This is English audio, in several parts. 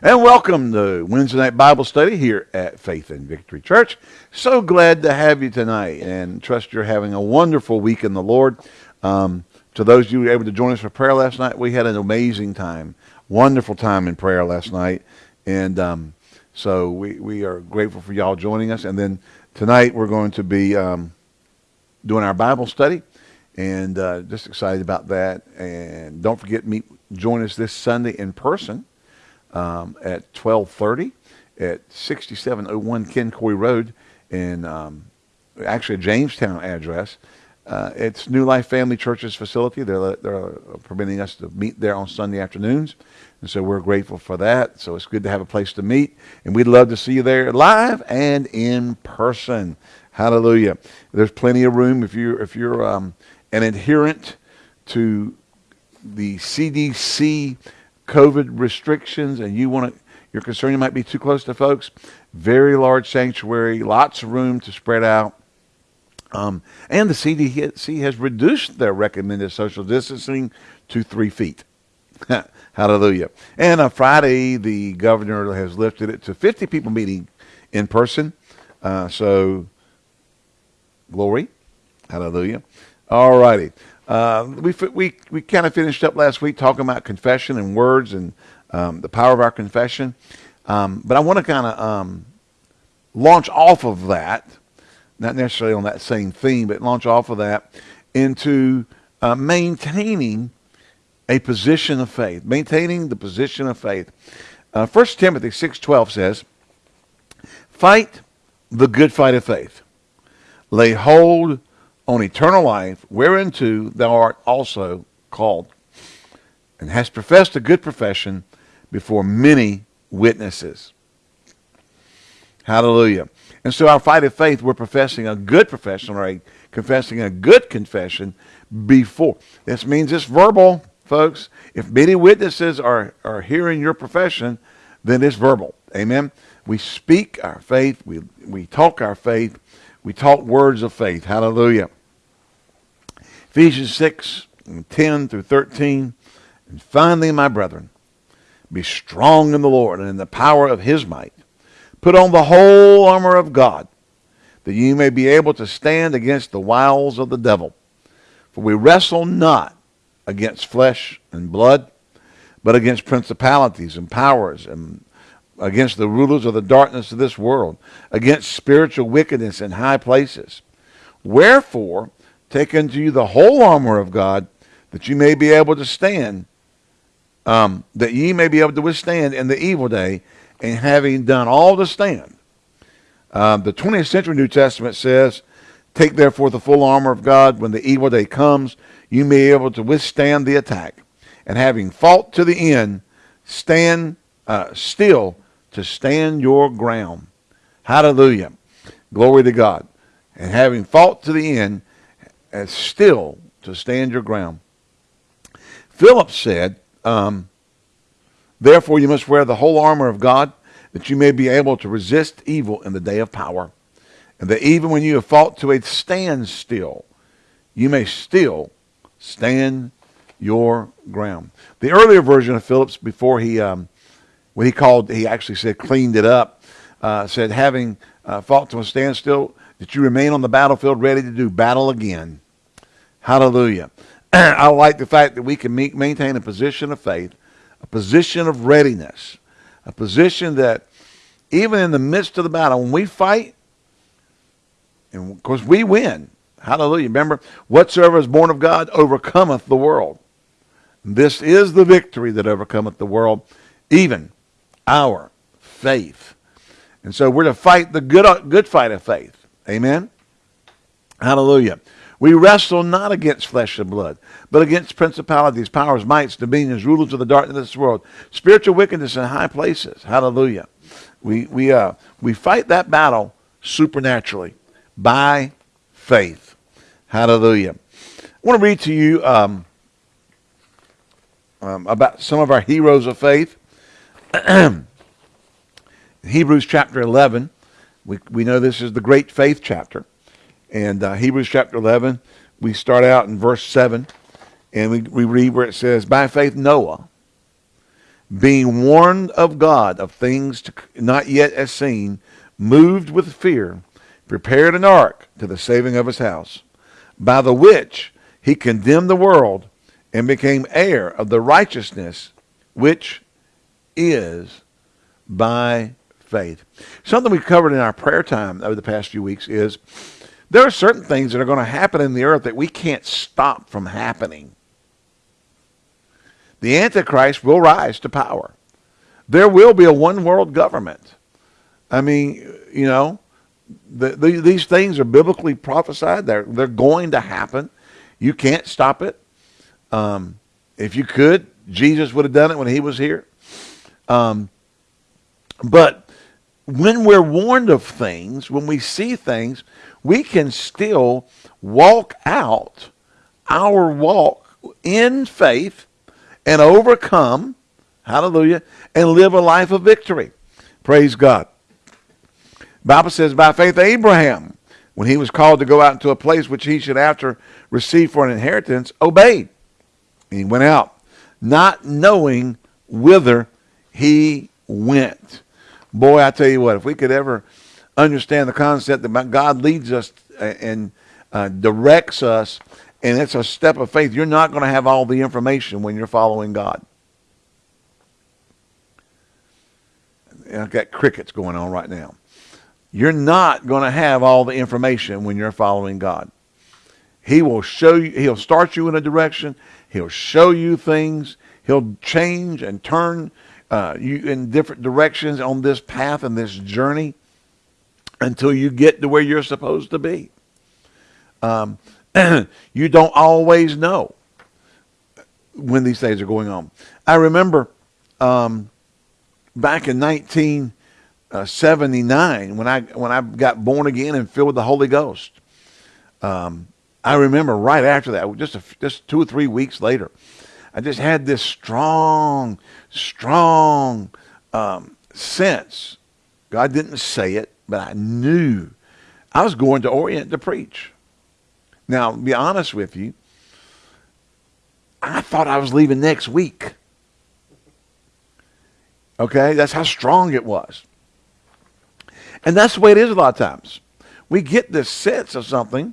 And welcome to Wednesday night Bible study here at Faith and Victory Church. So glad to have you tonight and trust you're having a wonderful week in the Lord. Um, to those of you who were able to join us for prayer last night, we had an amazing time, wonderful time in prayer last night. And um, so we, we are grateful for y'all joining us. And then tonight we're going to be um, doing our Bible study and uh, just excited about that. And don't forget, meet, join us this Sunday in person um, at 1230 at 6701 Ken Coy Road in um, actually a Jamestown address. Uh, it's New Life Family Church's facility. They're, they're permitting us to meet there on Sunday afternoons. And so we're grateful for that. So it's good to have a place to meet. And we'd love to see you there live and in person. Hallelujah. There's plenty of room if you're, if you're um, an adherent to the CDC COVID restrictions and you want to, you're concerned you might be too close to folks, very large sanctuary, lots of room to spread out. Um, and the CDC has reduced their recommended social distancing to three feet. Hallelujah. And on Friday, the governor has lifted it to 50 people meeting in person. Uh, so, glory. Hallelujah. All righty. Uh, we we we kind of finished up last week talking about confession and words and um, the power of our confession, um, but I want to kind of um, launch off of that, not necessarily on that same theme, but launch off of that into uh, maintaining a position of faith, maintaining the position of faith. Uh, 1 Timothy six twelve says, "Fight the good fight of faith, lay hold." On eternal life, whereunto thou art also called, and hast professed a good profession before many witnesses. Hallelujah. And so our fight of faith, we're professing a good profession, right? Confessing a good confession before. This means it's verbal, folks. If many witnesses are, are hearing your profession, then it's verbal. Amen. We speak our faith. We, we talk our faith. We talk words of faith. Hallelujah. Ephesians 6, 10 through 13. And finally, my brethren, be strong in the Lord and in the power of his might. Put on the whole armor of God, that you may be able to stand against the wiles of the devil. For we wrestle not against flesh and blood, but against principalities and powers and against the rulers of the darkness of this world, against spiritual wickedness in high places. Wherefore, Take unto you the whole armor of God, that you may be able to stand, um, that ye may be able to withstand in the evil day, and having done all to stand. Um, the 20th century New Testament says, Take therefore the full armor of God when the evil day comes, you may be able to withstand the attack. And having fought to the end, stand uh, still to stand your ground. Hallelujah. Glory to God. And having fought to the end, and still to stand your ground. Philip said, um, Therefore you must wear the whole armor of God, that you may be able to resist evil in the day of power. And that even when you have fought to a standstill, you may still stand your ground. The earlier version of Philip's, before he, um, what he called, he actually said cleaned it up, uh, said having uh, fought to a standstill, that you remain on the battlefield ready to do battle again. Hallelujah. I like the fact that we can meet, maintain a position of faith, a position of readiness, a position that even in the midst of the battle, when we fight, and of course we win. Hallelujah. Remember, whatsoever is born of God overcometh the world. This is the victory that overcometh the world, even our faith. And so we're to fight the good, good fight of faith. Amen? Hallelujah. We wrestle not against flesh and blood, but against principalities, powers, mights, dominions, rulers of the darkness of this world, spiritual wickedness in high places. Hallelujah. We, we, uh, we fight that battle supernaturally by faith. Hallelujah. I want to read to you um, um, about some of our heroes of faith. Hebrews chapter 11. We, we know this is the great faith chapter. And uh, Hebrews chapter 11, we start out in verse 7, and we, we read where it says, By faith Noah, being warned of God of things to, not yet as seen, moved with fear, prepared an ark to the saving of his house, by the which he condemned the world and became heir of the righteousness which is by faith. Something we covered in our prayer time over the past few weeks is there are certain things that are going to happen in the earth that we can't stop from happening. The Antichrist will rise to power. There will be a one world government. I mean, you know, the, the, these things are biblically prophesied. They're, they're going to happen. You can't stop it. Um, if you could, Jesus would have done it when he was here. Um, but when we're warned of things, when we see things, we can still walk out our walk in faith and overcome, hallelujah, and live a life of victory. Praise God. Bible says by faith Abraham, when he was called to go out into a place which he should after receive for an inheritance, obeyed. And he went out, not knowing whither he went. Boy, I tell you what, if we could ever understand the concept that God leads us and uh, directs us and it's a step of faith. You're not going to have all the information when you're following God. I've got crickets going on right now. You're not going to have all the information when you're following God. He will show you, he'll start you in a direction. He'll show you things. He'll change and turn uh, you in different directions on this path and this journey until you get to where you're supposed to be. Um, you don't always know when these things are going on. I remember um, back in 1979 when I when I got born again and filled with the Holy Ghost. Um, I remember right after that, just a, just two or three weeks later, I just had this strong, strong um, sense. God didn't say it, but I knew I was going to Orient to preach. Now, be honest with you, I thought I was leaving next week. Okay, that's how strong it was. And that's the way it is a lot of times. We get this sense of something.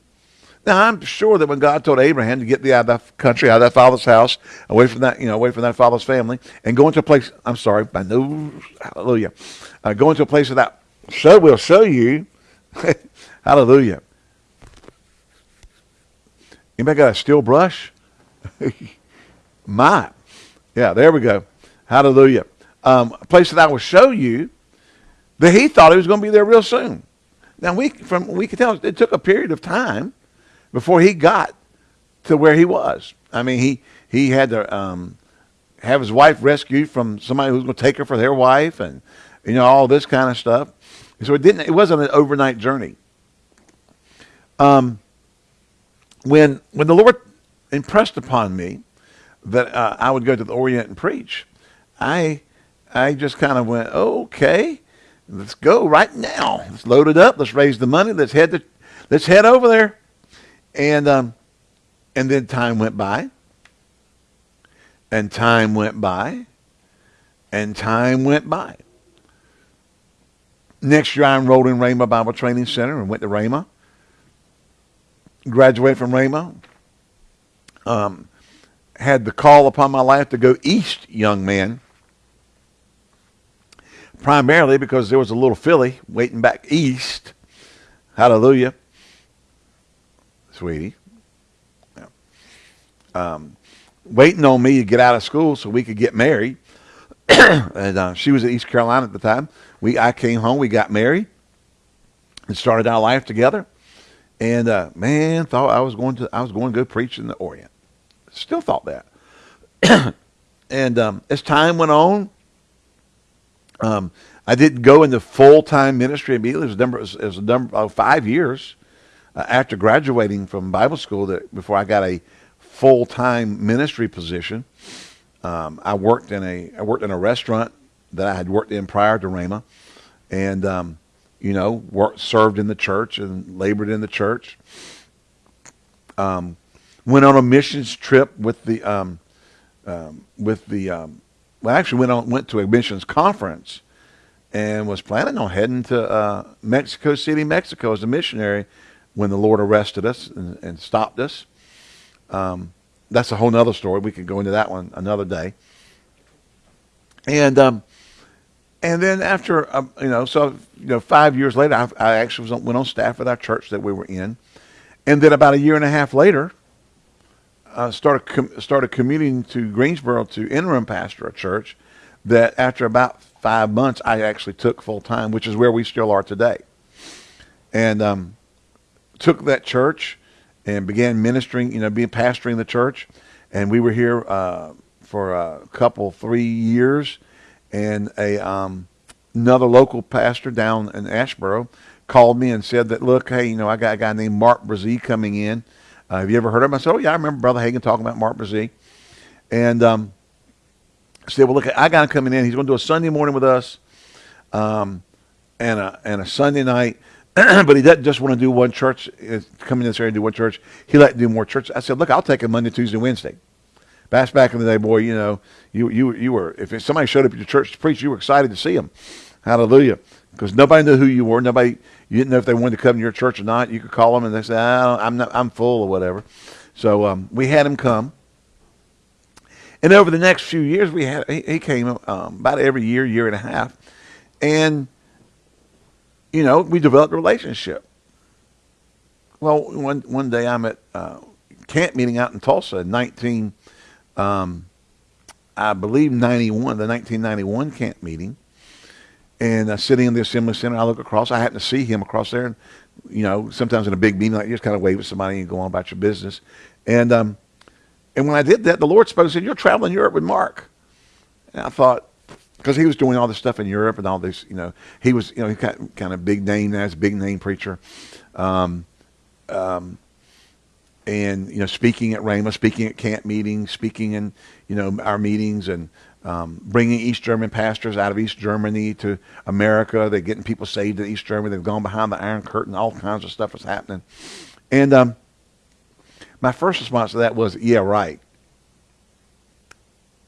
Now I'm sure that when God told Abraham to get the out of that country, out of that father's house, away from that, you know, away from that father's family, and go into a place. I'm sorry, I know, hallelujah, uh, go into a place that. So we'll show you, hallelujah. Anybody got a steel brush? My. Yeah, there we go. Hallelujah. Um, a place that I will show you that he thought he was going to be there real soon. Now we from we can tell it took a period of time before he got to where he was. I mean, he he had to um, have his wife rescued from somebody who was going to take her for their wife, and you know all this kind of stuff. So it didn't. It wasn't an overnight journey. Um, when when the Lord impressed upon me that uh, I would go to the Orient and preach, I I just kind of went, okay, let's go right now. Let's load it up. Let's raise the money. Let's head to let's head over there. And um, and then time went by. And time went by. And time went by. Next year, I enrolled in Rhema Bible Training Center and went to Rhema graduated from Rhema. Um, had the call upon my life to go east, young man. Primarily because there was a little filly waiting back east. Hallelujah. Sweetie. Yeah. Um, waiting on me to get out of school so we could get married. and uh, she was in East Carolina at the time. We I came home, we got married, and started our life together. And uh, man, thought I was going to I was going to go preach in the Orient. Still thought that. and um, as time went on, um, I didn't go into full time ministry immediately. It was a number, it was a number of five years uh, after graduating from Bible school that before I got a full time ministry position. Um, I worked in a I worked in a restaurant that I had worked in prior to Rhema, and um, you know, worked, served in the church and labored in the church. Um, went on a missions trip with the um, um, with the um, well, actually went on went to a missions conference and was planning on heading to uh, Mexico City, Mexico, as a missionary when the Lord arrested us and, and stopped us. Um, that's a whole other story. We could go into that one another day. And um, and then after um, you know, so you know, five years later, I, I actually on, went on staff with our church that we were in, and then about a year and a half later, started com- started commuting to Greensboro to interim pastor a church that after about five months I actually took full time, which is where we still are today, and um, took that church and began ministering, you know, being pastoring the church, and we were here uh, for a couple three years and a um, another local pastor down in Asheboro called me and said that, look, hey, you know, I got a guy named Mark Brazee coming in. Uh, have you ever heard of him? I said, oh, yeah, I remember Brother Hagin talking about Mark Brazee. And um, said, well, look, I got him coming in. He's going to do a Sunday morning with us um, and, a, and a Sunday night. but he doesn't just want to do one church, come in this area and do one church. He like to do more church. I said, look, I'll take him Monday, Tuesday, Wednesday. Back back in the day, boy, you know, you you you were if somebody showed up at your church to preach, you were excited to see them. Hallelujah, because nobody knew who you were. Nobody you didn't know if they wanted to come to your church or not. You could call them and they say, I'm not, I'm full or whatever. So um, we had him come. And over the next few years, we had he, he came um, about every year, year and a half, and you know we developed a relationship. Well, one one day I'm at uh, camp meeting out in Tulsa in 19 um, I believe 91, the 1991 camp meeting. And uh, sitting in the assembly center, I look across. I happen to see him across there. And, you know, sometimes in a big meeting, like you just kind of wave at somebody and go on about your business. And um, and when I did that, the Lord spoke and said, You're traveling Europe with Mark. And I thought, because he was doing all this stuff in Europe and all this, you know, he was, you know, he kind of, kind of big name as big name preacher. Um, um, and you know, speaking at Rhema, speaking at camp meetings, speaking in you know our meetings, and um, bringing East German pastors out of East Germany to America. They're getting people saved in East Germany. They've gone behind the Iron Curtain. All kinds of stuff was happening. And um, my first response to that was, "Yeah, right."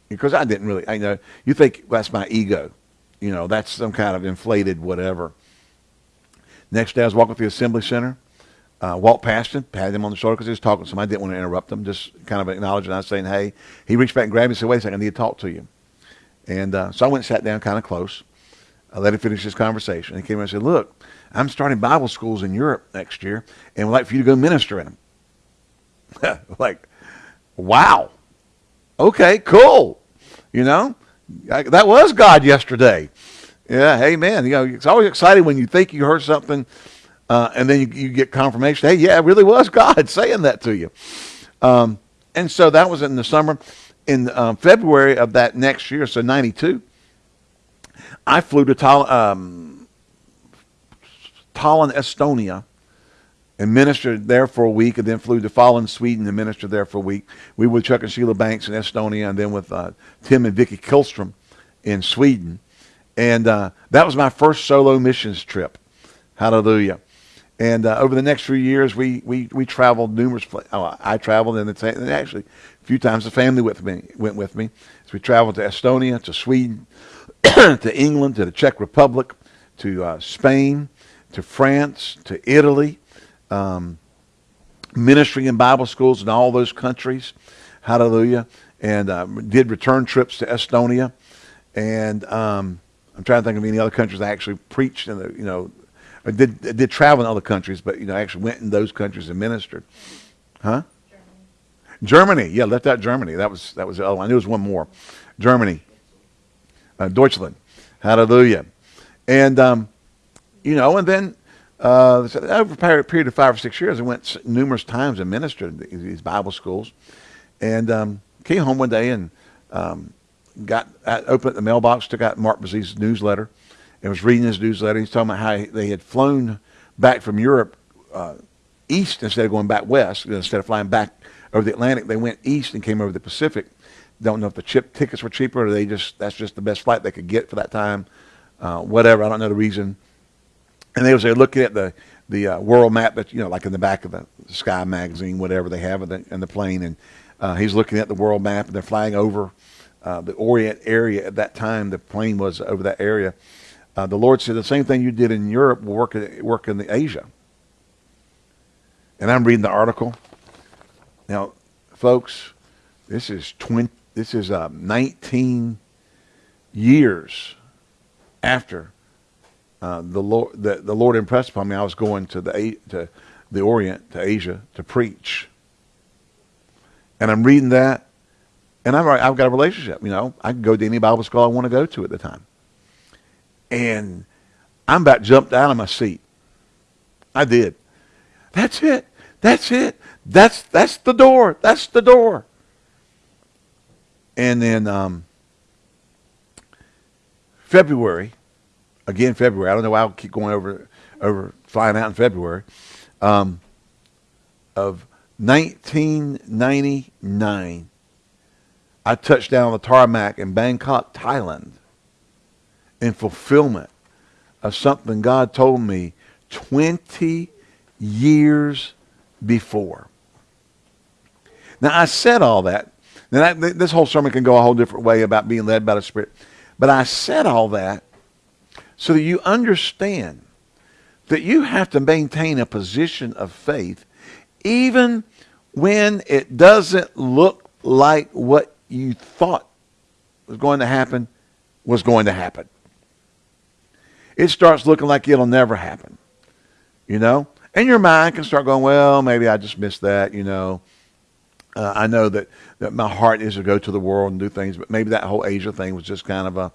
Because I didn't really, I know you think that's my ego, you know, that's some kind of inflated whatever. Next day, I was walking through the assembly center uh, walked past him, patted him on the shoulder because he was talking to somebody. I didn't want to interrupt him, just kind of acknowledging. I was saying, hey. He reached back and grabbed me and said, wait a second, I need to talk to you. And uh, so I went and sat down kind of close. I let him finish his conversation. He came and said, look, I'm starting Bible schools in Europe next year, and would like for you to go minister in them. like, wow. Okay, cool. You know, I, that was God yesterday. Yeah, hey, man. You know, it's always exciting when you think you heard something – uh, and then you, you, get confirmation. Hey, yeah, it really was God saying that to you. Um, and so that was in the summer. In um, February of that next year, so '92, I flew to Tal- um, Tallinn, Estonia, and ministered there for a week, and then flew to Falun, Sweden, and ministered there for a week. We were with Chuck and Sheila Banks in Estonia, and then with uh, Tim and Vicky Kilstrom in Sweden. And uh, that was my first solo missions trip. Hallelujah. And uh, over the next few years, we, we, we traveled numerous places. Oh, I traveled, and, and actually a few times the family with me went with me. So we traveled to Estonia, to Sweden, to England, to the Czech Republic, to uh, Spain, to France, to Italy, um, ministering in Bible schools in all those countries. Hallelujah. And uh, did return trips to Estonia. And um, I'm trying to think of any other countries I actually preached in the, you know, I did I did travel in other countries, but you know, I actually went in those countries and ministered. Huh? Germany. Germany. Yeah, left out Germany. That was that was the other one. I knew there was one more. Germany. Uh, Deutschland. Hallelujah. And um, you know, and then uh, over a period of five or six years, I went numerous times and ministered in these Bible schools, and um, came home one day and um, got opened the mailbox, took out Mark Brazee's newsletter, and was reading his newsletter. He's talking about how they had flown back from Europe uh, east instead of going back west. Instead of flying back over the Atlantic, they went east and came over the Pacific. Don't know if the chip tickets were cheaper or they just that's just the best flight they could get for that time. Uh, whatever, I don't know the reason. And they was there looking at the the uh, world map that you know, like in the back of the Sky magazine, whatever they have in the, in the plane, and uh, he's looking at the world map, and they're flying over uh, the Orient area at that time. The plane was over that area. Uh, the Lord said the same thing you did in Europe will work in, work in the Asia. And I'm reading the article. Now, folks, this is 20, this is uh, 19 years after uh, the Lord the, the Lord impressed upon me. I was going to the to the Orient to Asia to preach, and I'm reading that, and I've I've got a relationship. You know, I can go to any Bible school I want to go to at the time, and I'm about jumped out of my seat. I did. That's it. That's it. That's that's the door. That's the door. And then um, February, again February. I don't know why I'll keep going over over flying out in February um, of 1999. I touched down on the tarmac in Bangkok, Thailand, in fulfillment of something God told me 20 years before. Now I said all that. Now that, this whole sermon can go a whole different way about being led by the Spirit. But I said all that so that you understand that you have to maintain a position of faith even when it doesn't look like what you thought was going to happen was going to happen. It starts looking like it'll never happen. You know? And your mind can start going, well, maybe I just missed that, you know. Uh, I know that, that my heart is to go to the world and do things, but maybe that whole Asia thing was just kind of a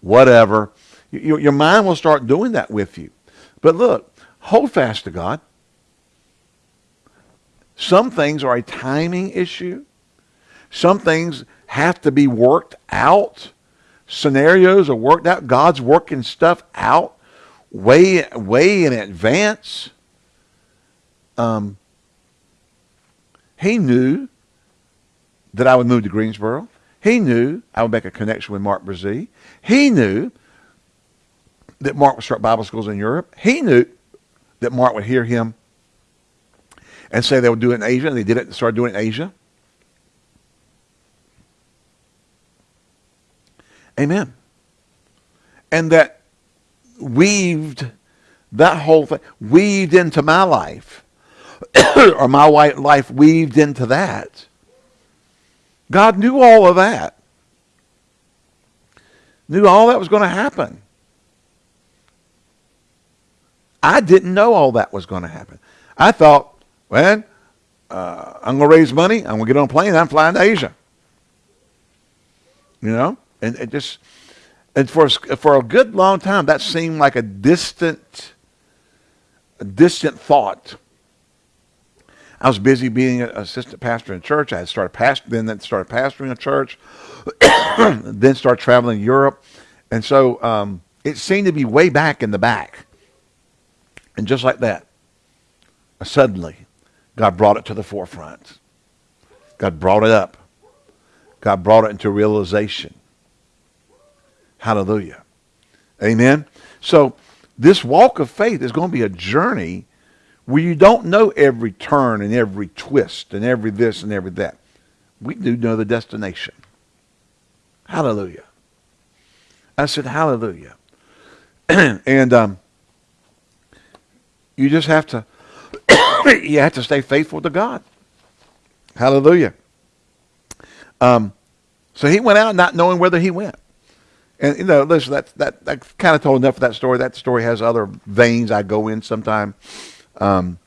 whatever. You, your mind will start doing that with you. But look, hold fast to God. Some things are a timing issue. Some things have to be worked out. Scenarios are worked out. God's working stuff out way, way in advance. Um, he knew that I would move to Greensboro. He knew I would make a connection with Mark Brazee. He knew that Mark would start Bible schools in Europe. He knew that Mark would hear him and say they would do it in Asia, and they did it, and started doing it in Asia. Amen. And that weaved that whole thing, weaved into my life, or my white life weaved into that God knew all of that. Knew all that was going to happen. I didn't know all that was going to happen. I thought, well, uh, I'm going to raise money. I'm going to get on a plane. I'm flying to Asia. You know, and it just and for for a good long time that seemed like a distant, a distant thought. I was busy being an assistant pastor in church. I had started pastor, then started pastoring a church, then started traveling Europe, and so um, it seemed to be way back in the back. And just like that, suddenly, God brought it to the forefront. God brought it up. God brought it into realization. Hallelujah. Amen. So this walk of faith is going to be a journey where you don't know every turn and every twist and every this and every that. We do know the destination. Hallelujah. I said, Hallelujah. and um, you just have to you have to stay faithful to God. Hallelujah. Um, so he went out not knowing whether he went. And you know, listen, that that that kind of told enough of that story. That story has other veins I go in sometime. Um,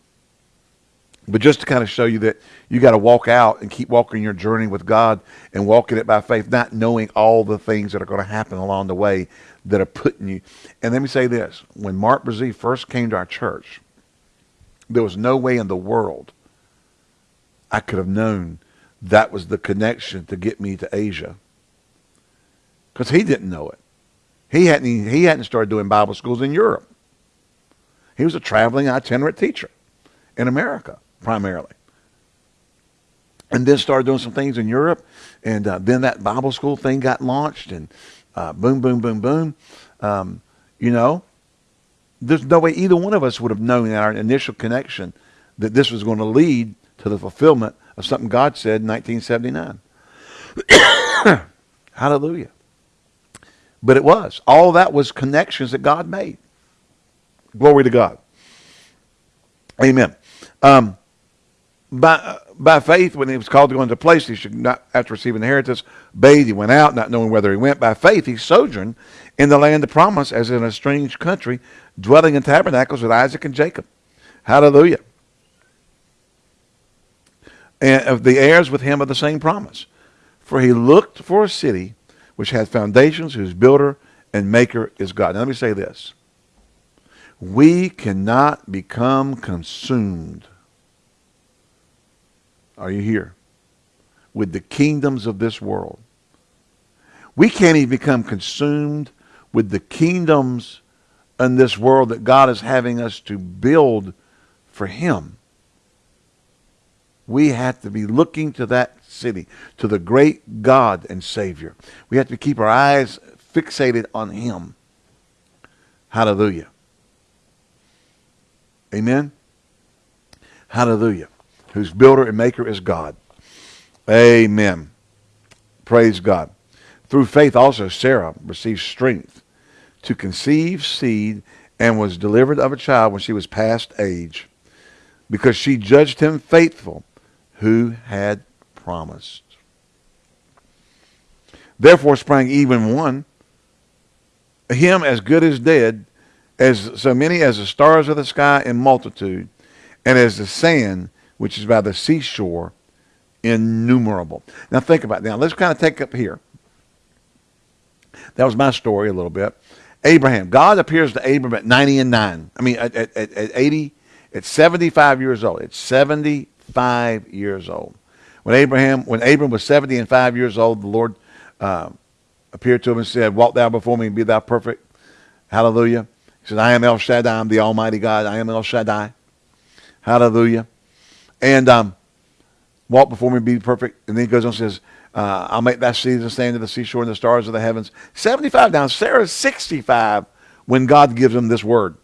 but just to kind of show you that you got to walk out and keep walking your journey with God and walking it by faith, not knowing all the things that are going to happen along the way that are putting you. And let me say this: when Mark Brazee first came to our church, there was no way in the world I could have known that was the connection to get me to Asia, because he didn't know it. He hadn't he hadn't started doing Bible schools in Europe. He was a traveling itinerant teacher in America, primarily. And then started doing some things in Europe. And uh, then that Bible school thing got launched. And uh, boom, boom, boom, boom. Um, you know, there's no way either one of us would have known in our initial connection that this was going to lead to the fulfillment of something God said in 1979. Hallelujah. But it was. All that was connections that God made. Glory to God. Amen. Um, by, by faith, when he was called to go into place, he should not, after receiving inheritance, bathe. He went out, not knowing whether he went. By faith, he sojourned in the land of promise as in a strange country, dwelling in tabernacles with Isaac and Jacob. Hallelujah. And of the heirs with him of the same promise. For he looked for a city which had foundations, whose builder and maker is God. Now let me say this. We cannot become consumed. Are you here? With the kingdoms of this world. We can't even become consumed with the kingdoms in this world that God is having us to build for him. We have to be looking to that city, to the great God and Savior. We have to keep our eyes fixated on him. Hallelujah. Amen. Hallelujah. Whose builder and maker is God. Amen. Praise God. Through faith also Sarah received strength to conceive seed and was delivered of a child when she was past age because she judged him faithful who had promised. Therefore sprang even one, him as good as dead, as so many as the stars of the sky in multitude, and as the sand which is by the seashore innumerable. Now think about it. Now let's kind of take up here. That was my story a little bit. Abraham. God appears to Abraham at 90 and 9. I mean, at, at, at 80, at 75 years old. It's 75 years old. When Abraham, when Abram was 70 and 5 years old, the Lord uh, appeared to him and said, Walk thou before me and be thou perfect. Hallelujah. He said, I am El Shaddai. I'm the Almighty God. I am El Shaddai. Hallelujah. And um, walk before me be perfect. And then he goes on and says, uh, I'll make seed the sand of the seashore and the stars of the heavens. 75 now. Sarah's 65 when God gives him this word.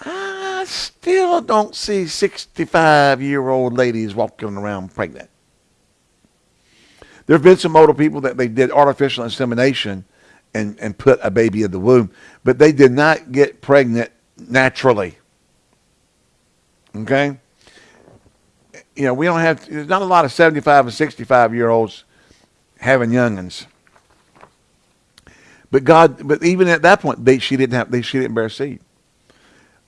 I still don't see 65 year old ladies walking around pregnant. There have been some older people that they did artificial insemination and, and put a baby in the womb, but they did not get pregnant naturally. Okay? you know, we don't have, there's not a lot of 75 and 65 year olds having youngins. But God, but even at that point, they, she didn't have, they, she didn't bear seed.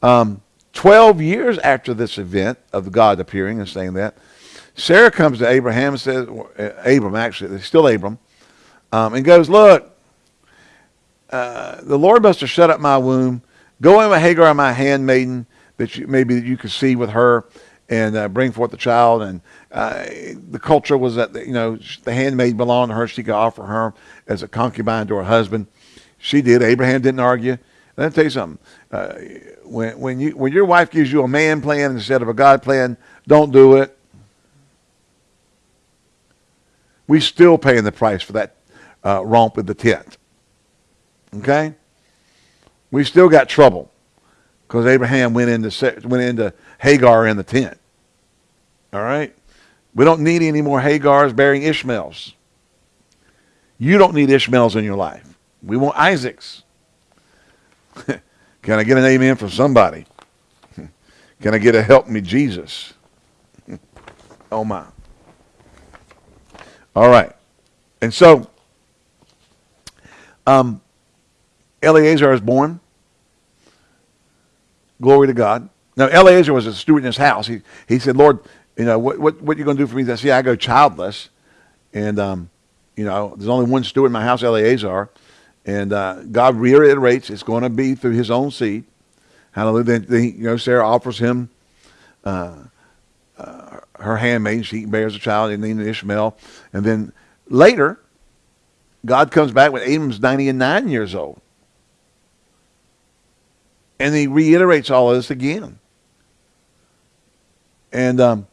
Um, 12 years after this event of God appearing and saying that, Sarah comes to Abraham and says, uh, Abram actually, it's still Abram, um, and goes, look, uh, the Lord must have shut up my womb. Go in with Hagar, my handmaiden, that you, maybe you could see with her and uh, bring forth the child. And uh, the culture was that you know the handmaid belonged to her; she could offer her as a concubine to her husband. She did. Abraham didn't argue. Let me tell you something. Uh, when when you when your wife gives you a man plan instead of a God plan, don't do it. We still paying the price for that uh, romp with the tent. Okay, we still got trouble because Abraham went into went into Hagar in the tent. All right? We don't need any more Hagars bearing Ishmaels. You don't need Ishmaels in your life. We want Isaacs. Can I get an amen from somebody? Can I get a help me Jesus? oh my. All right. And so um, Eleazar is born. Glory to God. Now, Eleazar was a steward in his house. He, he said, Lord, you know, what, what, what are you going to do for me? I said, yeah, I go childless. And, um, you know, there's only one steward in my house, Eleazar. And uh, God reiterates it's going to be through his own seed. Hallelujah. Then, then you know, Sarah offers him uh, uh, her handmaid. She bears a child, and then Ishmael. And then later, God comes back when Abram's 90 and 9 years old. And he reiterates all of this again and um,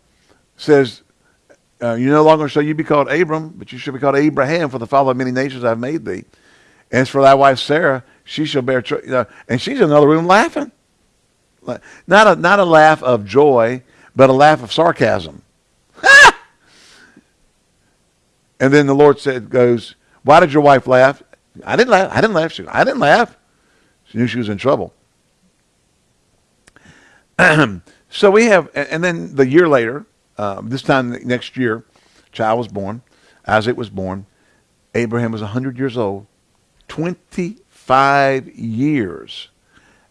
says, uh, You no longer shall you be called Abram, but you shall be called Abraham, for the father of many nations I've made thee. As for thy wife Sarah, she shall bear, you know, and she's in another room laughing. Not a, not a laugh of joy, but a laugh of sarcasm. And then the Lord said, goes, why did your wife laugh? I didn't laugh. I didn't laugh. She, I didn't laugh. She knew she was in trouble. so we have, and then the year later, uh, this time next year, child was born. Isaac was born. Abraham was 100 years old. 25 years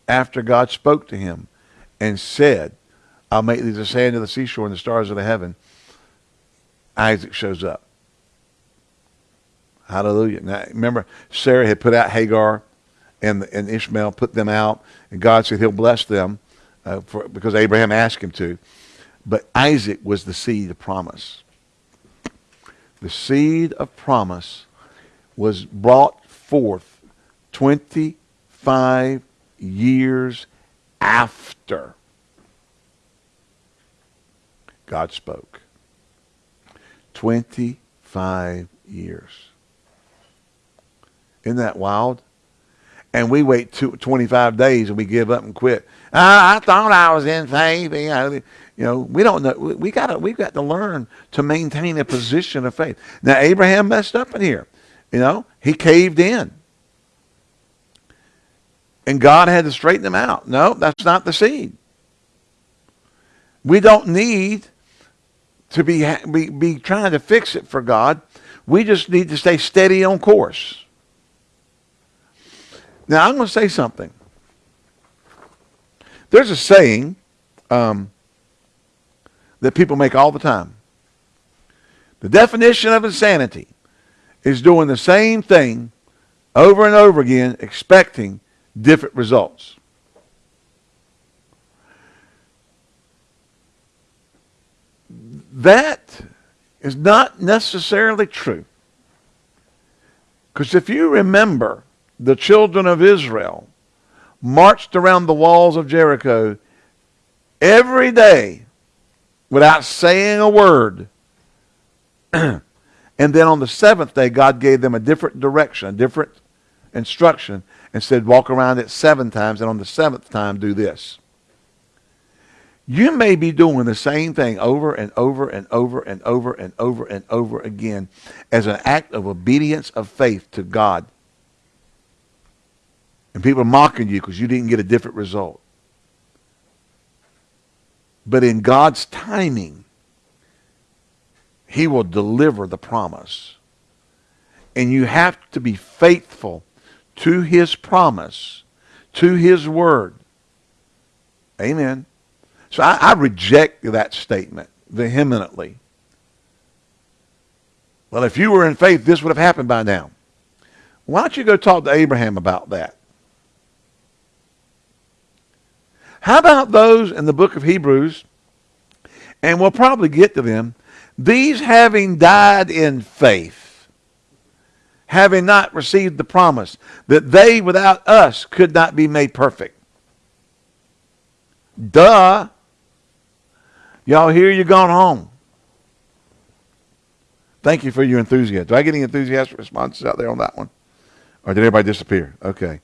after God spoke to him and said, I'll make thee the sand of the seashore and the stars of the heaven, Isaac shows up. Hallelujah. Now, remember, Sarah had put out Hagar and, and Ishmael, put them out, and God said he'll bless them uh, for, because Abraham asked him to. But Isaac was the seed of promise. The seed of promise was brought forth 25 years after God spoke. 25 years. Isn't that wild? And we wait two, 25 days and we give up and quit. Ah, I thought I was in faith. You know, you know we don't know. We got to. We've got to learn to maintain a position of faith. Now Abraham messed up in here. You know, he caved in, and God had to straighten him out. No, that's not the seed. We don't need to be, be, be trying to fix it for God. We just need to stay steady on course. Now, I'm going to say something. There's a saying um, that people make all the time. The definition of insanity is doing the same thing over and over again, expecting different results. That is not necessarily true. Because if you remember the children of Israel marched around the walls of Jericho every day without saying a word. and then on the seventh day, God gave them a different direction, a different instruction, and said, walk around it seven times, and on the seventh time, do this. You may be doing the same thing over and over and over and over and over and over again as an act of obedience of faith to God and people are mocking you because you didn't get a different result. But in God's timing, he will deliver the promise. And you have to be faithful to his promise, to his word. Amen. So I, I reject that statement vehemently. Well, if you were in faith, this would have happened by now. Why don't you go talk to Abraham about that? How about those in the book of Hebrews? And we'll probably get to them. These having died in faith, having not received the promise, that they without us could not be made perfect. Duh. Y'all here, you're gone home. Thank you for your enthusiasm. Do I get any enthusiastic responses out there on that one? Or did everybody disappear? Okay.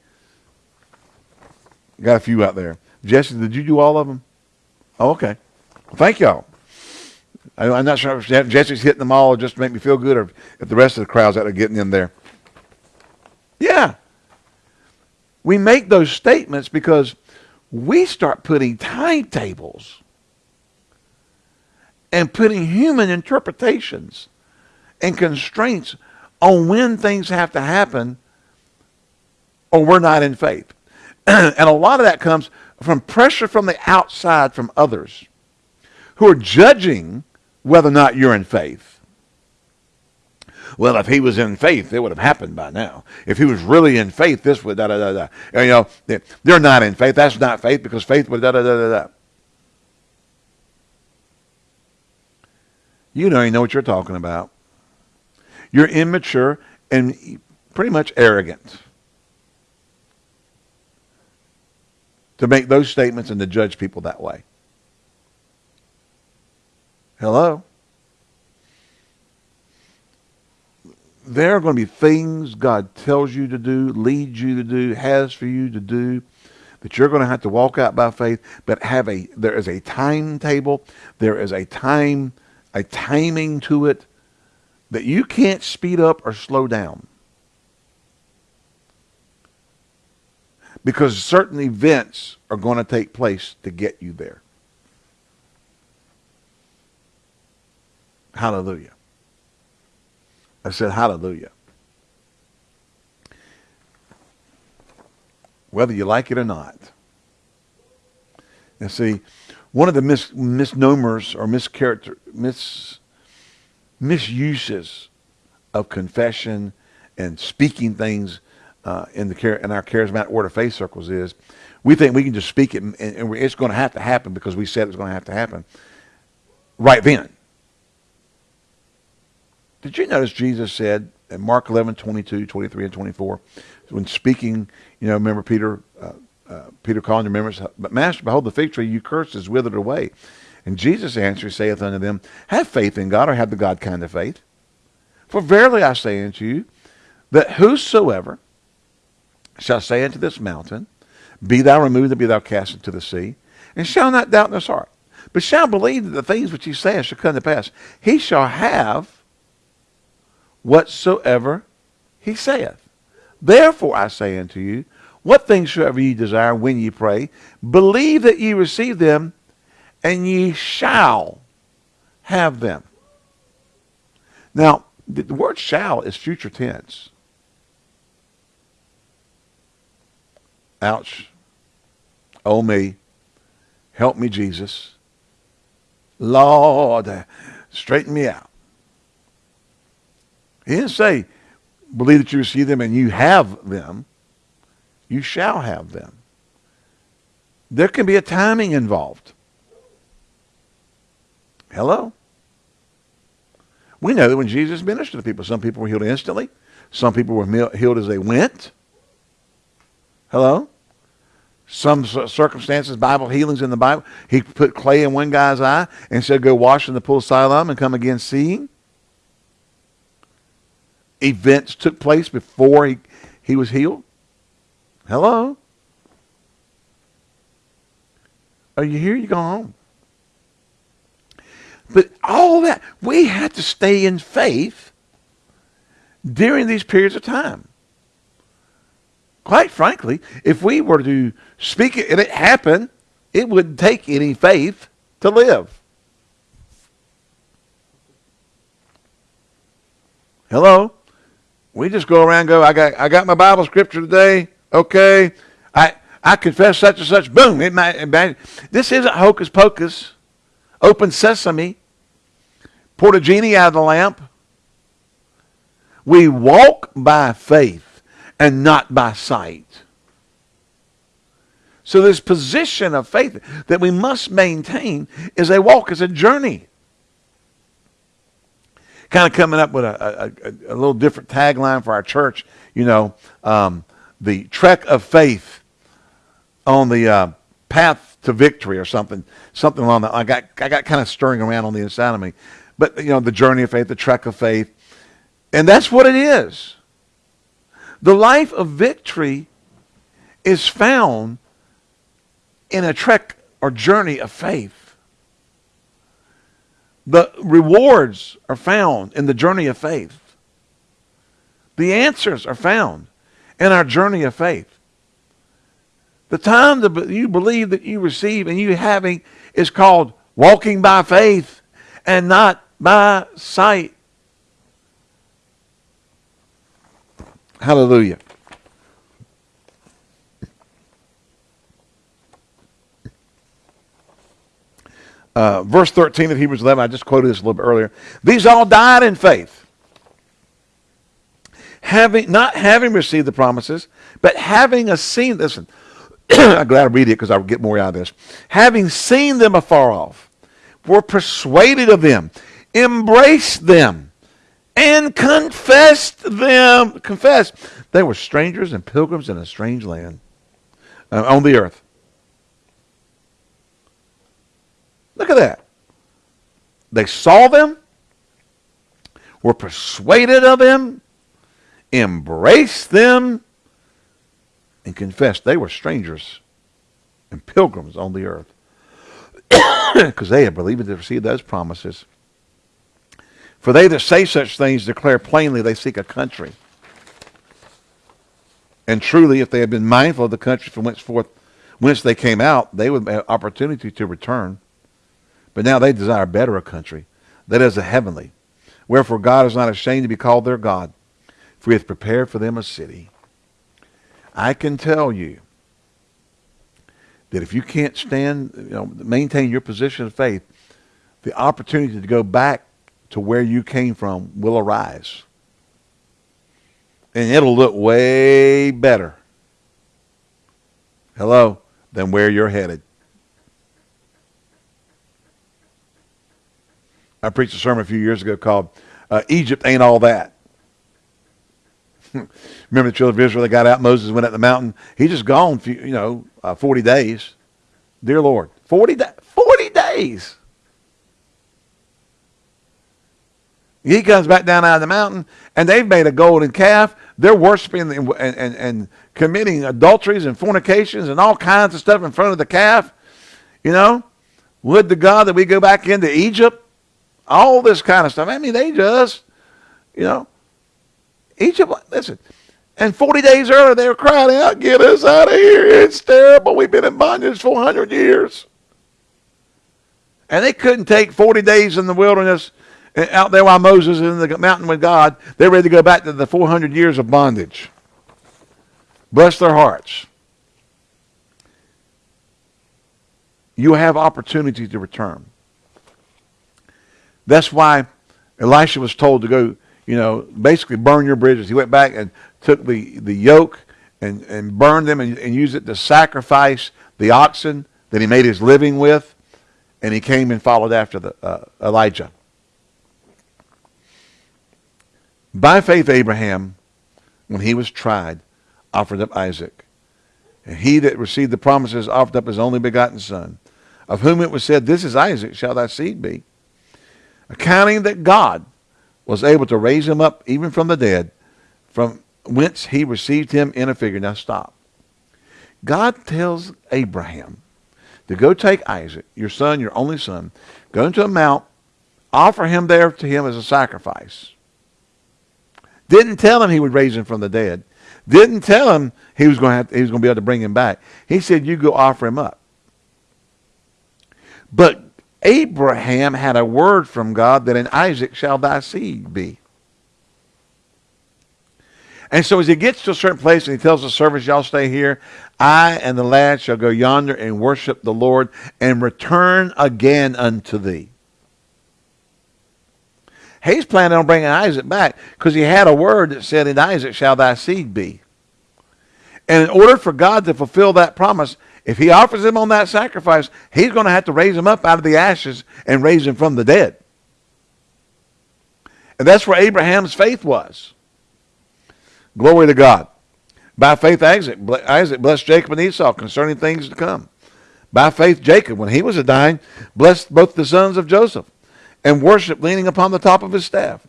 Got a few out there. Jesse, did you do all of them? Oh, okay. Thank y'all. I'm not sure if Jesse's hitting them all just to make me feel good or if the rest of the crowd's out there getting in there. Yeah. We make those statements because we start putting timetables and putting human interpretations and constraints on when things have to happen or we're not in faith. and a lot of that comes from pressure from the outside from others who are judging whether or not you're in faith. Well, if he was in faith, it would have happened by now. If he was really in faith, this would da da da da. You know, they're not in faith. That's not faith because faith would da da da da da. You don't even know what you're talking about. You're immature and pretty much arrogant. To make those statements and to judge people that way. Hello? There are going to be things God tells you to do, leads you to do, has for you to do, that you're going to have to walk out by faith, but have a there is a timetable, there is a time, a timing to it that you can't speed up or slow down. Because certain events are going to take place to get you there. Hallelujah. I said hallelujah. Whether you like it or not. And see, one of the mis- misnomers or mischaracter, mis- misuses of confession and speaking things uh, in the in our charismatic word of faith circles is we think we can just speak it and, and it's going to have to happen because we said it's going to have to happen right then. Did you notice Jesus said in Mark 11, 22, 23, and 24, when speaking, you know, remember Peter, uh, uh, Peter calling the members, but Master, behold, the fig tree you cursed is withered away. And Jesus answered, saith unto them, Have faith in God, or have the God kind of faith. For verily I say unto you, that whosoever shall say unto this mountain, Be thou removed, and be thou cast into the sea, and shall not doubt in his heart, but shall believe that the things which he saith shall come to pass, he shall have whatsoever he saith. Therefore I say unto you, what things soever ye desire when ye pray, believe that ye receive them, and ye shall have them. Now, the word shall is future tense. Ouch. Oh me. Help me, Jesus. Lord, uh, straighten me out. He didn't say, believe that you receive them and you have them. You shall have them. There can be a timing involved. Hello? We know that when Jesus ministered to people, some people were healed instantly. Some people were healed as they went. Hello? Some circumstances, Bible healings in the Bible, he put clay in one guy's eye and said, go wash in the pool of Siloam and come again seeing. Events took place before he, he was healed. Hello? Are you here? You go home. But all that, we had to stay in faith during these periods of time. Quite frankly, if we were to speak it and it happened, it wouldn't take any faith to live. Hello? We just go around go, I got I got my Bible scripture today. Okay. I I confess such and such. Boom. It might, this isn't hocus pocus. Open sesame. Poured a genie out of the lamp. We walk by faith and not by sight. So this position of faith that we must maintain is a walk, is a journey. Kind of coming up with a, a, a, little different tagline for our church, you know, um, the trek of faith on the uh, path to victory or something, something along that. I got, I got kind of stirring around on the inside of me. But, you know, the journey of faith, the trek of faith. And that's what it is. The life of victory is found in a trek or journey of faith. The rewards are found in the journey of faith. The answers are found in our journey of faith. The time that you believe that you receive and you having is called walking by faith and not by sight. Hallelujah. Uh, verse 13 of Hebrews 11, I just quoted this a little bit earlier. These all died in faith, having not having received the promises, but having a seen. Listen, I'm glad I read it because I'll get more out of this. Having seen them afar off, were persuaded of them, embraced them, and confessed them. Confessed. They were strangers and pilgrims in a strange land uh, on the earth. Look at that. They saw them, were persuaded of them, embraced them, and confessed they were strangers and pilgrims on the earth because they had believed and received those promises. For they that say such things declare plainly they seek a country. And truly, if they had been mindful of the country from whence forth, whence they came out, they would have opportunity to return. But now they desire better a country, that is a heavenly. Wherefore God is not ashamed to be called their God, for he hath prepared for them a city. I can tell you that if you can't stand, you know, maintain your position of faith, the opportunity to go back to where you came from will arise. And it'll look way better. Hello, than where you're headed. I preached a sermon a few years ago called uh, Egypt Ain't All That. Remember the children of Israel, they got out, Moses went up the mountain. He just gone, few, you know, uh, 40 days. Dear Lord, 40, da- 40 days. He comes back down out of the mountain, and they've made a golden calf. They're worshiping and, and, and committing adulteries and fornications and all kinds of stuff in front of the calf. You know, would the God that we go back into Egypt? All this kind of stuff. I mean, they just, you know, Egypt, listen. And 40 days earlier, they were crying out, get us out of here. It's terrible. We've been in bondage for 100 years. And they couldn't take 40 days in the wilderness out there while Moses is in the mountain with God. They're ready to go back to the 400 years of bondage. Bless their hearts. You have opportunity to return. That's why Elisha was told to go, you know, basically burn your bridges. He went back and took the, the yoke and, and burned them and, and used it to sacrifice the oxen that he made his living with. And he came and followed after the, uh, Elijah. By faith, Abraham, when he was tried, offered up Isaac. And he that received the promises offered up his only begotten son, of whom it was said, This is Isaac, shall thy seed be. Accounting that God was able to raise him up even from the dead, from whence he received him in a figure. Now stop. God tells Abraham to go take Isaac, your son, your only son, go into a mount, offer him there to him as a sacrifice. Didn't tell him he would raise him from the dead. Didn't tell him he was going to have, he was going to be able to bring him back. He said, "You go offer him up." But Abraham had a word from God that in Isaac shall thy seed be. And so as he gets to a certain place and he tells the servants, y'all stay here, I and the lad shall go yonder and worship the Lord and return again unto thee. He's planning on bringing Isaac back because he had a word that said, in Isaac shall thy seed be. And in order for God to fulfill that promise, if he offers him on that sacrifice, he's going to have to raise him up out of the ashes and raise him from the dead. And that's where Abraham's faith was. Glory to God. By faith, Isaac, blessed Jacob and Esau concerning things to come. By faith, Jacob, when he was a dying, blessed both the sons of Joseph and worship leaning upon the top of his staff.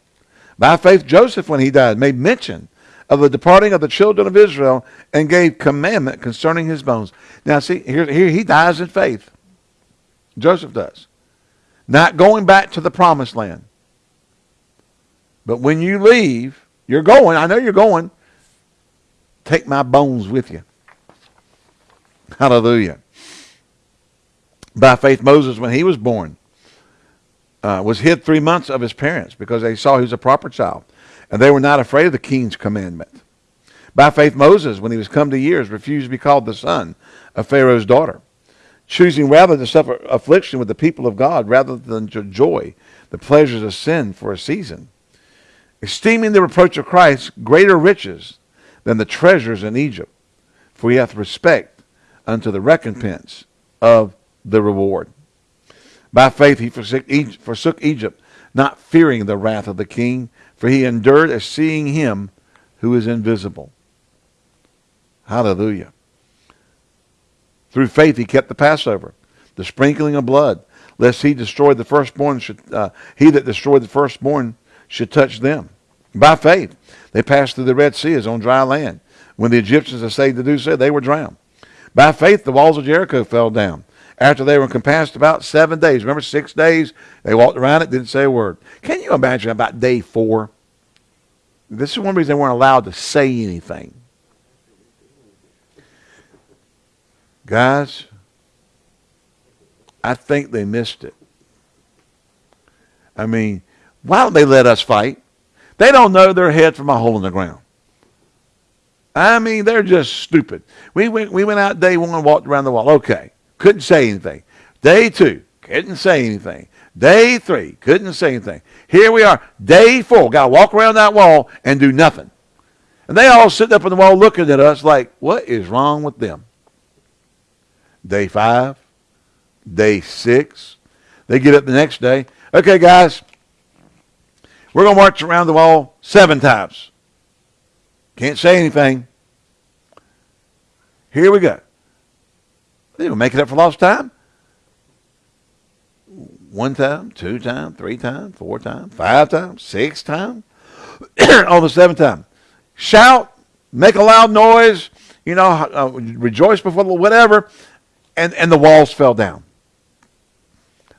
By faith, Joseph, when he died, made mention of the departing of the children of Israel and gave commandment concerning his bones. Now, see, here, here he dies in faith. Joseph does. Not going back to the promised land. But when you leave, you're going. I know you're going. Take my bones with you. Hallelujah. By faith, Moses, when he was born, uh, was hid three months of his parents because they saw he was a proper child. And they were not afraid of the king's commandment. By faith, Moses, when he was come to years, refused to be called the son of Pharaoh's daughter, choosing rather to suffer affliction with the people of God rather than to enjoy the pleasures of sin for a season esteeming the reproach of Christ greater riches than the treasures in Egypt, for he hath respect unto the recompense of the reward. By faith he forsook Egypt, not fearing the wrath of the king, for he endured as seeing him who is invisible. Hallelujah. Through faith he kept the Passover, the sprinkling of blood, lest he destroy the firstborn should, uh, he that destroyed the firstborn should touch them. By faith, they passed through the Red Sea as on dry land. When the Egyptians essayed to do so, they were drowned. By faith, the walls of Jericho fell down after they were encompassed about seven days. Remember, six days they walked around it, didn't say a word. Can you imagine about day four? This is one reason they weren't allowed to say anything. Guys, I think they missed it. I mean, why don't they let us fight? They don't know their head from a hole in the ground. I mean, they're just stupid. We went, we went out day one, walked around the wall. Okay. Couldn't say anything. Day two, couldn't say anything. Day three, couldn't say anything. Here we are, day four. Got to walk around that wall and do nothing. And they all sitting up on the wall looking at us like, what is wrong with them? Day five, day six. They get up the next day. Okay, guys, we're going to march around the wall seven times. Can't say anything. Here we go. They were making up for lost time. One time, two times, three times, four times, five times, six times, on the seventh time. Shout, make a loud noise, you know, uh, rejoice before the whatever, and, and the walls fell down.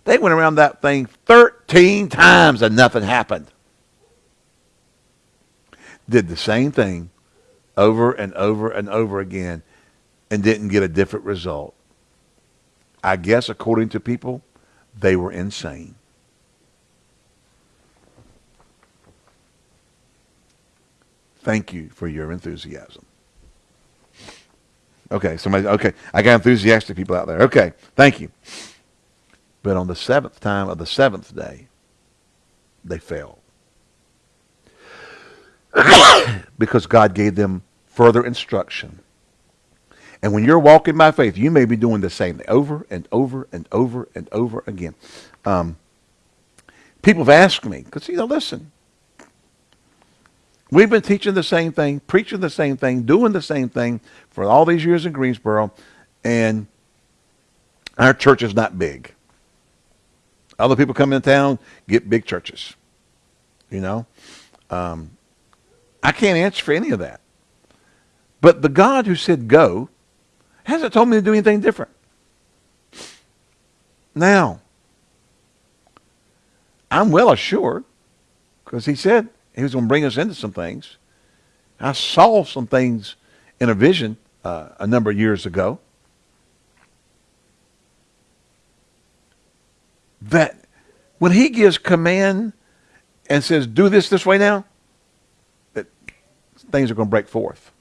They went around that thing 13 times and nothing happened. Did the same thing over and over and over again and didn't get a different result. I guess, according to people, they were insane. Thank you for your enthusiasm. Okay, somebody, okay, I got enthusiastic people out there. Okay, thank you. But on the seventh time of the seventh day, they fell. because God gave them further instruction and when you're walking by faith, you may be doing the same thing over and over and over and over again. Um, people have asked me, because, you know, listen, we've been teaching the same thing, preaching the same thing, doing the same thing for all these years in Greensboro, and our church is not big. Other people come into town, get big churches. You know? Um, I can't answer for any of that. But the God who said go hasn't told me to do anything different. Now, I'm well assured because he said he was going to bring us into some things. I saw some things in a vision uh, a number of years ago that when he gives command and says, do this this way now, that things are going to break forth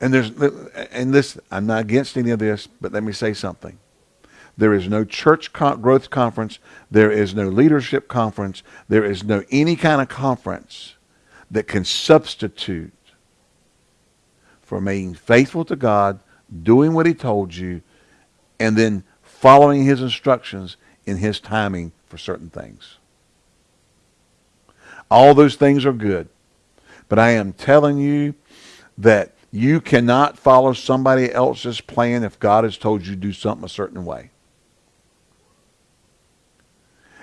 and there's and this I'm not against any of this, but let me say something. There is no church growth conference. There is no leadership conference. There is no any kind of conference that can substitute for being faithful to God, doing what he told you, and then following his instructions in his timing for certain things. All those things are good. But I am telling you that you cannot follow somebody else's plan if God has told you to do something a certain way.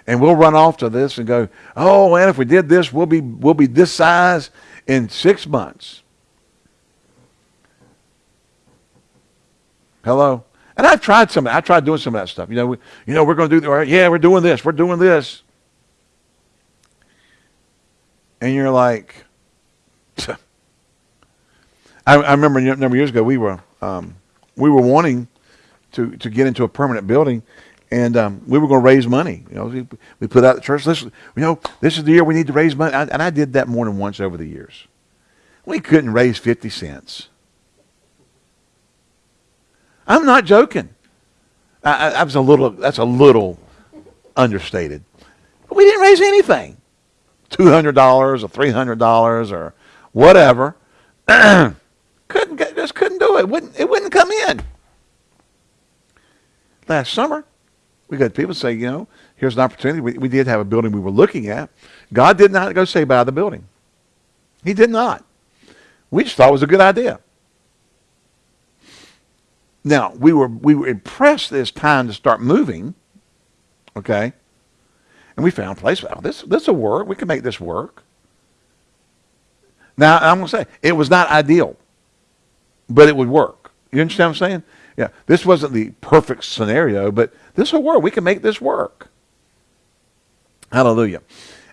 And we'll run off to this and go, oh man, if we did this, we'll be we'll be this size in six months. Hello? And I've tried some I tried doing some of that stuff. You know, we, you know, we're going to do the, yeah, we're doing this, we're doing this. And you're like, I, I remember a number of years ago we were um, we were wanting to to get into a permanent building, and um, we were going to raise money. You know, we, we put out the church. Listen, you know, this is the year we need to raise money, I, and I did that more than once over the years. We couldn't raise fifty cents. I'm not joking. I, I, was a little. That's a little understated. But we didn't raise anything. Two hundred dollars or three hundred dollars or whatever. Couldn't get, just couldn't do it. Wouldn't it wouldn't come in. Last summer, we got people say, you know, here's an opportunity. We, we did have a building we were looking at. God did not go say buy the building. He did not. We just thought it was a good idea. Now we were we were impressed this time to start moving. Okay. And we found a place. Oh, this this will work. We can make this work. Now I'm gonna say it was not ideal but it would work. You understand what I'm saying? Yeah, this wasn't the perfect scenario, but this will work. We can make this work. Hallelujah.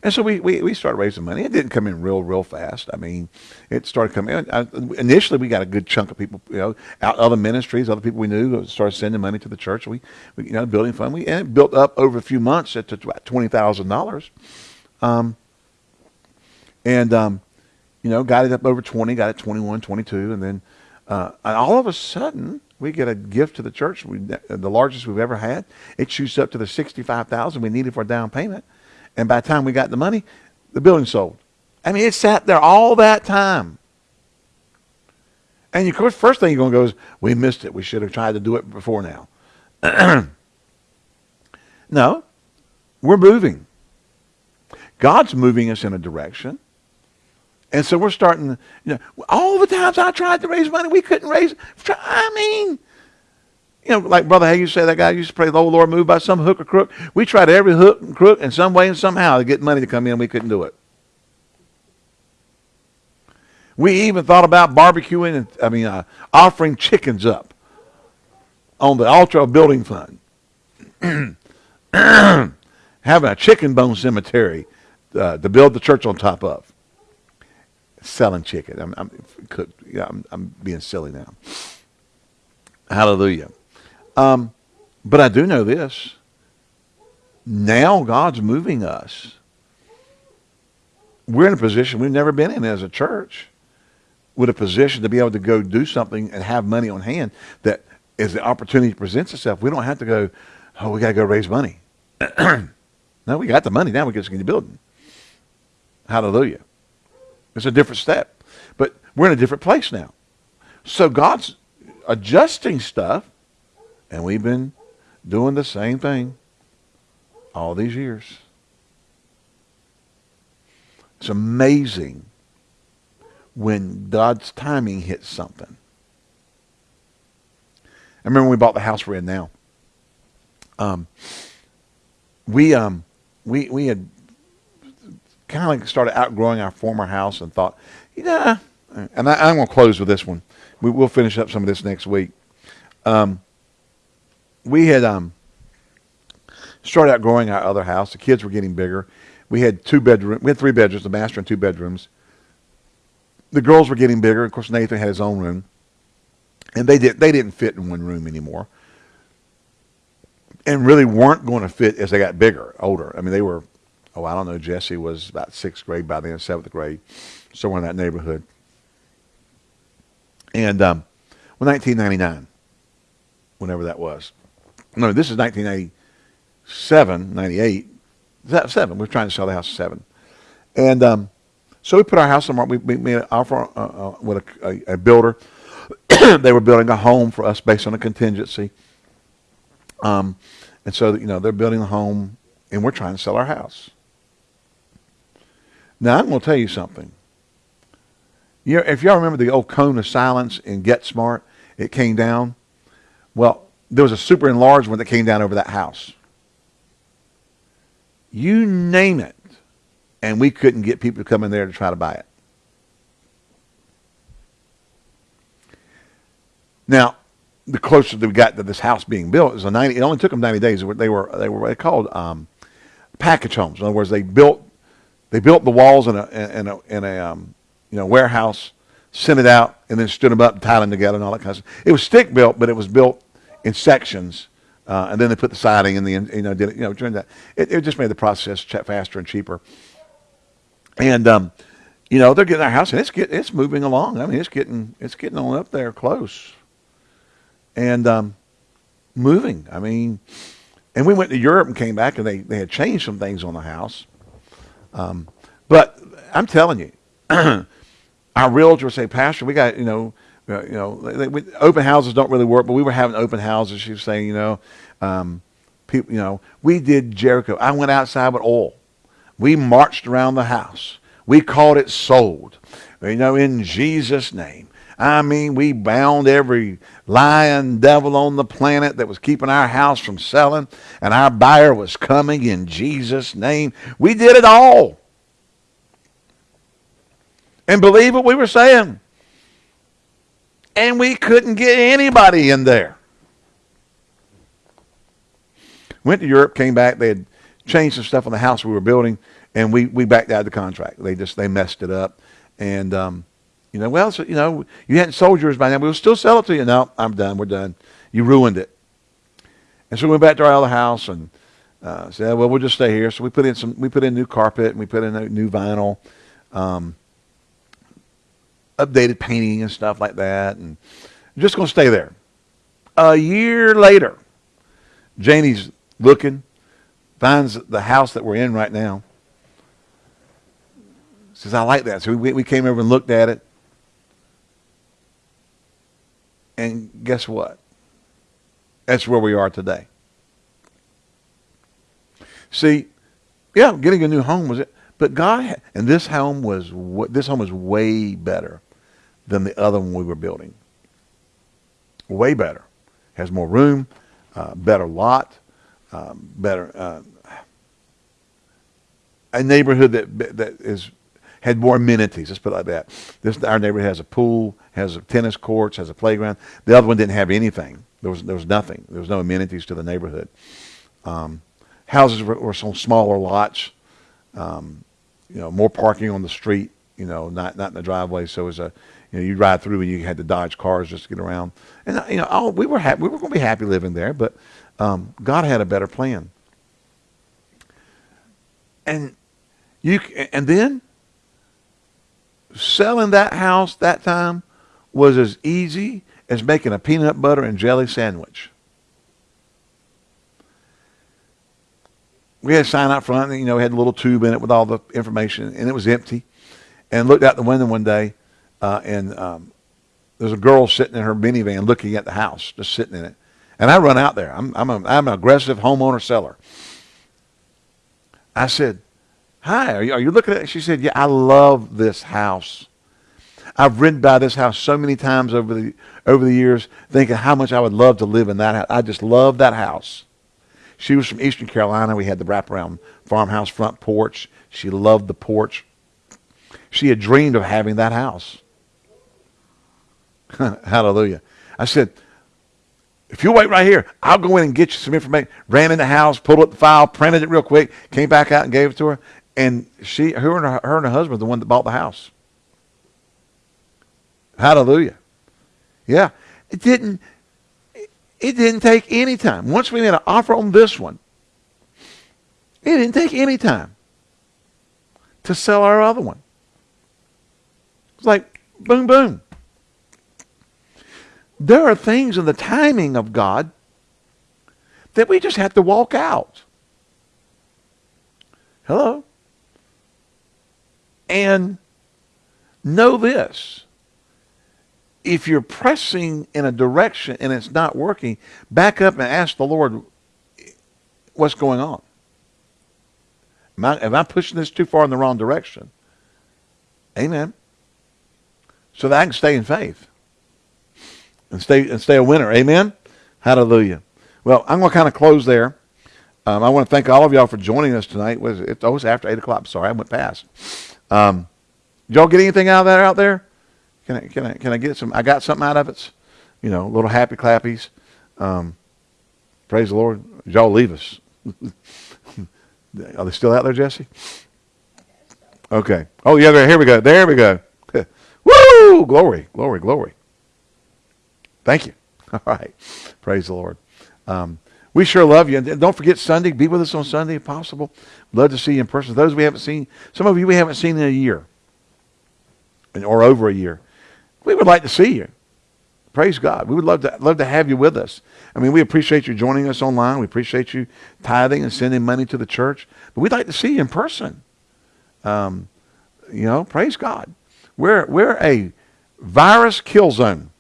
And so we, we, we started raising money. It didn't come in real, real fast. I mean, it started coming in. I, initially, we got a good chunk of people, you know, out other ministries, other people we knew started sending money to the church. We, we you know, building fund. We, and it built up over a few months to about $20,000. Um, and, um, you know, got it up over 20, got it 21, 22. And then uh, and all of a sudden, we get a gift to the church, we, the largest we've ever had. It shoots up to the 65000 we needed for a down payment. And by the time we got the money, the building sold. I mean, it sat there all that time. And of course, first thing you're going to go is, we missed it. We should have tried to do it before now. no, we're moving. God's moving us in a direction. And so we're starting, you know, all the times I tried to raise money, we couldn't raise. I mean, you know, like Brother Hagin said, that guy used to pray, the old Lord moved by some hook or crook. We tried every hook and crook in some way and somehow to get money to come in. We couldn't do it. We even thought about barbecuing and, I mean, uh, offering chickens up on the altar of building fund. Having a chicken bone cemetery uh, to build the church on top of. Selling chicken. I'm, I'm, yeah, I'm, I'm being silly now. Hallelujah. Um, but I do know this. Now God's moving us. We're in a position we've never been in as a church with a position to be able to go do something and have money on hand that as the opportunity presents itself, we don't have to go, oh, we got to go raise money. no, we got the money. Now we get to the building. Hallelujah. It's a different step. But we're in a different place now. So God's adjusting stuff and we've been doing the same thing all these years. It's amazing when God's timing hits something. I remember when we bought the house we're in now. Um, we um, we we had kind of like started outgrowing our former house and thought, yeah. And I, am going to close with this one. We, will finish up some of this next week. Um, we had um, started outgrowing our other house. The kids were getting bigger. We had two bedrooms. We had three bedrooms, the master and two bedrooms. The girls were getting bigger. Of course, Nathan had his own room, and they did they didn't fit in one room anymore, and really weren't going to fit as they got bigger, older. I mean, they were. Oh, I don't know. Jesse was about sixth grade by then, seventh grade, somewhere in that neighborhood. And um, well, 1999, whenever that was no, this is 1997, 98. Seven. We are trying to sell the house seven. And um, so we put our house on the market. We, we made an offer uh, uh, with a, a, a builder. they were building a home for us based on a contingency. Um, and so, you know, they're building a home and we're trying to sell our house. Now, I'm going to tell you something. You know, if y'all remember the old cone of silence in Get Smart, it came down. Well, there was a super enlarged one that came down over that house. You name it, and we couldn't get people to come in there to try to buy it. Now, the closer we got to this house being built is a 90. It only took them 90 days. They were they were they called um, package homes. In other words, they built they built the walls in a in a in a um, you know warehouse, sent it out, and then stood them up, and tied them together, and all that kind of stuff. It was stick built, but it was built in sections, uh, and then they put the siding in the you know did it you know during that it, it just made the process faster and cheaper. And um, you know they're getting their house and it's get, it's moving along. I mean it's getting it's getting on up there close, and um, moving. I mean, and we went to Europe and came back and they they had changed some things on the house. Um, but I'm telling you, our realtor say, Pastor, we got you know uh, you know, they, we, open houses don't really work, but we were having open houses. She was saying, you know, um, people, you know, we did Jericho. I went outside with oil. We marched around the house. We called it sold. You know, in Jesus' name. I mean, we bound every lying devil on the planet that was keeping our house from selling, and our buyer was coming in Jesus' name. We did it all. And believe what we were saying and we couldn't get anybody in there. Went to Europe, came back. They had changed some stuff on the house we were building, and we, we backed out of the contract. They just they messed it up, and um, you know, well, so, you know, you hadn't sold yours by now. We'll still sell it to you. No, I'm done. We're done. You ruined it. And so we went back to our other house and uh, said, well, we'll just stay here. So we put in some, we put in new carpet and we put in new vinyl, um, updated painting and stuff like that, and just going to stay there. A year later, Janie's looking, finds the house that we're in right now. Says, I like that. So we, we came over and looked at it. And guess what? That's where we are today. See, yeah, getting a new home was it, but God and this home was this home was way better than the other one we were building. Way better, has more room, uh, better lot, um, better uh, a neighborhood that that is had more amenities. Let's put it like that. This our neighborhood has a pool, has a tennis courts, has a playground. The other one didn't have anything. There was there was nothing. There was no amenities to the neighborhood. Um, houses were, were some smaller lots. Um, you know, more parking on the street. You know, not not in the driveway. So it was a you know you ride through and you had to dodge cars just to get around. And you know, all, we were happy. We were going to be happy living there, but um, God had a better plan. And you and then selling that house that time was as easy as making a peanut butter and jelly sandwich. We had a sign out front, you know, had a little tube in it with all the information, and it was empty. And looked out the window one day, uh, and um, there's a girl sitting in her minivan looking at the house, just sitting in it. And I run out there. I'm, I'm, a, I'm an aggressive homeowner seller. I said, Hi, are you, are you looking at it? She said, Yeah, I love this house. I've ridden by this house so many times over the over the years, thinking how much I would love to live in that house. I just love that house. She was from Eastern Carolina. We had the wraparound farmhouse front porch. She loved the porch. She had dreamed of having that house. Hallelujah. I said, if you wait right here, I'll go in and get you some information. Ran in the house, pulled up the file, printed it real quick, came back out and gave it to her and she, her and her, her and her husband, the one that bought the house. Hallelujah. Yeah, it didn't. It didn't take any time. Once we made an offer on this one, it didn't take any time to sell our other one. It's like boom, boom. There are things in the timing of God that we just have to walk out. Hello? And know this. If you're pressing in a direction and it's not working, back up and ask the Lord what's going on. Am I, am I pushing this too far in the wrong direction? Amen. So that I can stay in faith and stay and stay a winner. Amen. Hallelujah. Well, I'm going to kind of close there. Um, I want to thank all of y'all for joining us tonight. Was it? Oh, it's after eight o'clock. Sorry, I went past. Um, y'all get anything out of that out there? Can I, can I, can I get some? I got something out of it. You know, little happy clappies. Um, praise the Lord. Y'all leave us? Are they still out there, Jesse? Okay. Oh, yeah, there. here we go. There we go. Woo! Glory, glory, glory. Thank you. All right. Praise the Lord. Um, we sure love you. And don't forget Sunday. Be with us on Sunday if possible. Love to see you in person. Those we haven't seen, some of you we haven't seen in a year or over a year. We would like to see you. Praise God. We would love to love to have you with us. I mean, we appreciate you joining us online. We appreciate you tithing and sending money to the church. But we'd like to see you in person. Um, you know, praise God. We're we're a virus kill zone.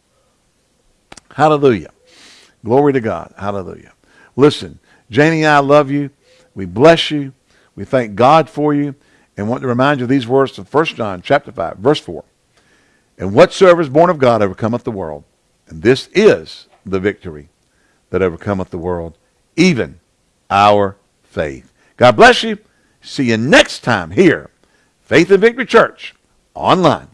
Hallelujah. Glory to God. Hallelujah. Listen, Janie and I love you. We bless you. We thank God for you and want to remind you of these words from 1 John chapter 5, verse 4. And whatsoever is born of God overcometh the world. And this is the victory that overcometh the world, even our faith. God bless you. See you next time here, Faith and Victory Church, online.